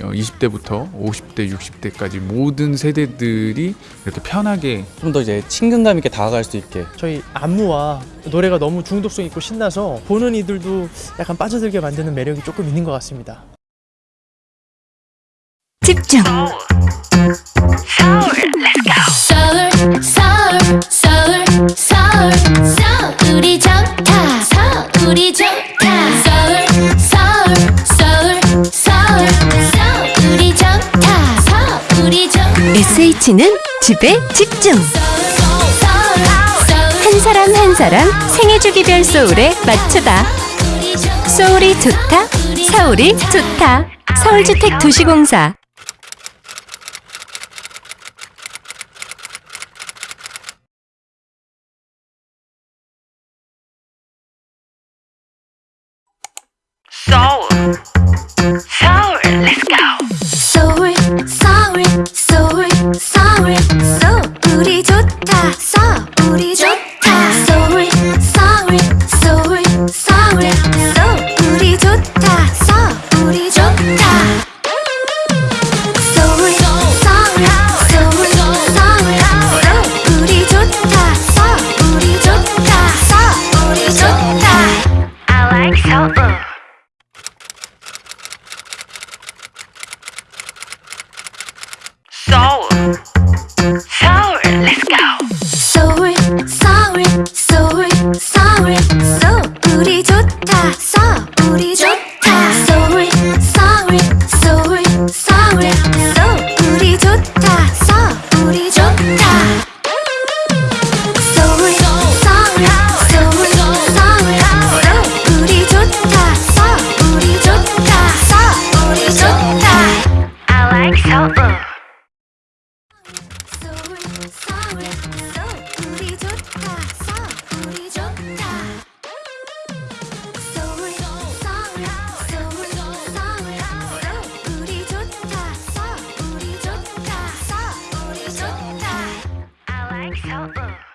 20대부터 50대, 60대까지 모든 세대들이 이렇게 편하게 좀 더 이제 친근감 있게 다가갈 수 있게. 저희 안무와 노래가 너무 중독성 있고 신나서 보는 이들도 약간 빠져들게 만드는 매력이 조금 있는 것 같습니다. 집중. 서울 서울 서울 서울 서울 우리 좋다 서울이 좋다 SH는 집에 집중. 한 사람 한 사람 생애주기별 소울에 맞추다. 소울이 좋다 서울이 좋다. 서울주택 도시공사. 서 서울 so 우리 좋다. So 우리 좋다. Yeah.